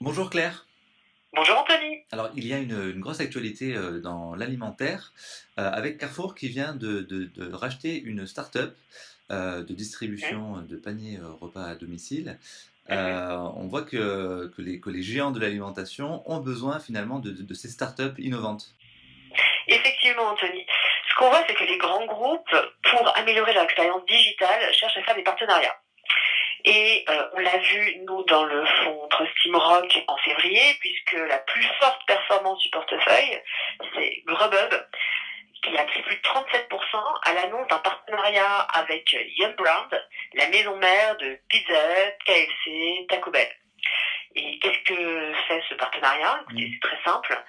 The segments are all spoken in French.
Bonjour Claire. Bonjour Anthony. Alors il y a une, une grosse actualité euh, dans l'alimentaire euh, avec Carrefour qui vient de, de- de racheter une start-up euh, de distribution de paniers repas à domicile. Euh, on voit que, que les, que les géants de l'alimentation ont besoin finalement de, de- de ces start-up innovantes. Effectivement Anthony. Ce qu'on voit c'est que les grands groupes, pour améliorer leur expérience digitale, cherchent à faire des partenariats. Et euh, on l'a vu nous dans le fonds Trust Team Rock en février, puisque la plus forte performance du portefeuille, c'est Grubhub, qui a pris plus de 37% à l'annonce d'un partenariat avec Yum Brand, la maison mère de Pizza Hut, KFC, Taco Bell. Et qu'est-ce que fait ce partenariat? Écoutez, Mm. c'est très simple.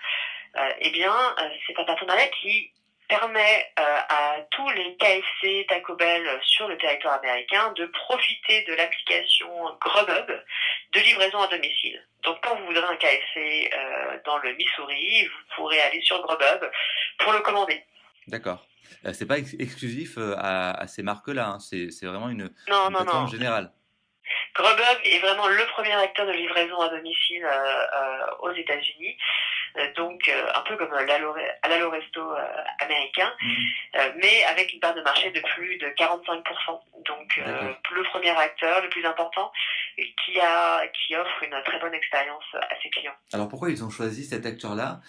Euh, eh bien, euh, c'est un partenariat qui permet euh, à tous les KFC, Taco Bell sur le territoire américain de profiter de l'application Grubhub de livraison à domicile. Donc quand vous voudrez un KFC euh, dans le Missouri, vous pourrez aller sur Grubhub pour le commander. D'accord. Euh, c'est pas ex- exclusif euh, à, à ces marques-là, hein. c'est vraiment une, Non, une non, plateforme non. générale. Grubhub est vraiment le premier acteur de livraison à domicile euh, euh, aux États-Unis, Euh, donc euh, un peu comme l'Allo à l'Allo Resto euh, américain, Mhm. euh, mais avec une part de marché de plus de 45%. Donc le premier acteur, le plus important, qui a qui offre une très bonne expérience à ses clients. Alors pourquoi ils ont choisi cet acteur-là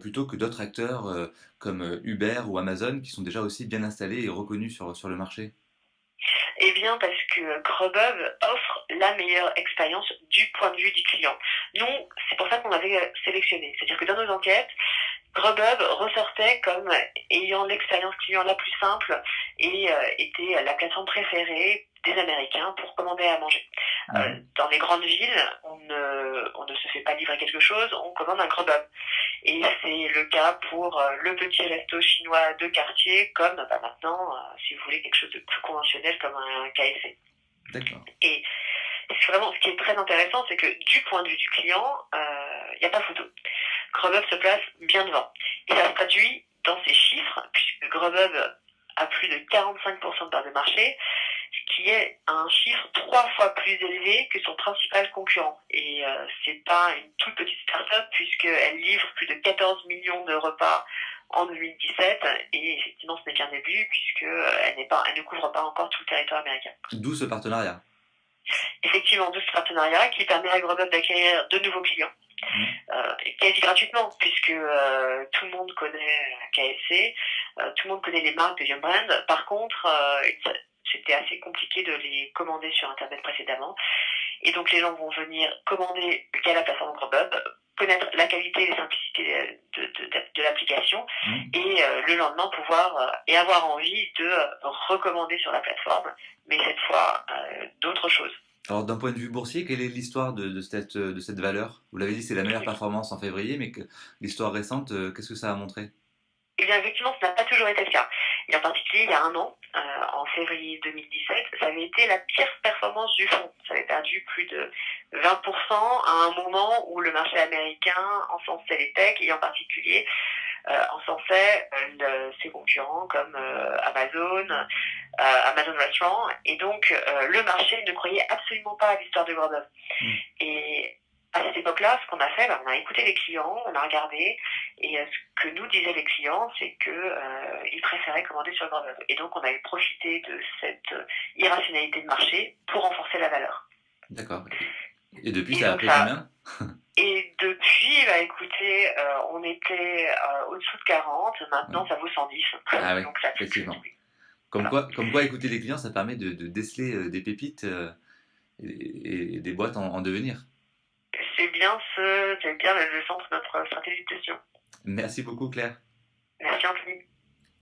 plutôt que d'autres acteurs comme Uber ou Amazon qui sont déjà aussi bien installés et reconnus sur, sur le marché? Eh bien, parce que Grubhub offre la meilleure expérience du point de vue du client. Nous, c'est pour ça qu'on avait euh, sélectionné. C'est-à-dire que dans nos enquêtes, Grubhub ressortait comme ayant l'expérience client la plus simple et euh, était la plateforme préférée des Américains pour commander à manger. Euh, dans les grandes villes, on ne, on ne se fait pas livrer quelque chose, on commande un Grubhub. Et c'est le cas pour euh, le petit resto chinois de quartier, comme bah, maintenant, euh, si vous voulez quelque chose de plus conventionnel comme un KFC. D'accord. Et vraiment ce qui est très intéressant, c'est que du point de vue du client, il n'y a pas photo. Grubhub se place bien devant. Et ça se traduit dans ses chiffres, puisque Grubhub a plus de 45% de part de marché, ce qui est un chiffre trois fois plus élevé que son principal concurrent. Et euh, c'est pas une toute petite start-up, puisqu'elle livre plus de 14 millions de repas en 2017, et effectivement ce n'est qu'un début, puisqu'elle n'est pas, elle ne couvre pas encore tout le territoire américain. D'où ce partenariat. effectivement de ce partenariat qui permet à Grubhub d'acquérir de nouveaux clients, Mhm. euh, quasi gratuitement, puisque euh, tout le monde connaît KFC, euh, tout le monde connaît les marques de Yum Brand. Par contre, euh, c'était assez compliqué de les commander sur Internet précédemment. Et donc les gens vont venir commander via la plateforme Grubhub, connaître la qualité et les simplicités de, de, de, de l'application Mhm. et euh, le lendemain pouvoir euh, et avoir envie de euh, recommander sur la plateforme, mais cette fois d'autres choses. Alors d'un point de vue boursier, quelle est l'histoire de, cette, de cette valeur? Vous l'avez dit, c'est la meilleure performance en février, mais l'histoire récente, qu'est-ce que ça a montré? Eh bien, effectivement, ce n'a pas toujours été le cas. Et en particulier, il y a un an, euh, en février 2017, ça avait été la pire performance du fonds. Ça avait perdu plus de 20% à un moment où le marché américain encensait les techs et en particulier euh, encensait euh, le- ses concurrents comme euh, Amazon, euh, Amazon Restaurant. Et donc, euh, le marché ne croyait absolument pas à l'histoire de Grubhub. Mm. Et à cette époque-là, ce qu'on a fait, ben, on a écouté les clients, on a regardé, et ce que nous disaient les clients, c'est que euh, préféraient commander sur Grubhub. Et donc, on avait profité de cette irrationalité de marché pour renforcer la valeur. D'accord. Et depuis, Et ça a pris combien? Et depuis, bah, écoutez, euh, on était euh, au-dessous de 40, maintenant ça vaut 110. Ah oui, effectivement. plus. Comme quoi, comme quoi écouter les clients, ça permet de, de déceler euh, des pépites et, et des boîtes en, en devenir. C'est bien ce, bien le centre de notre stratégie de gestion. Merci beaucoup, Claire. Merci Anthony.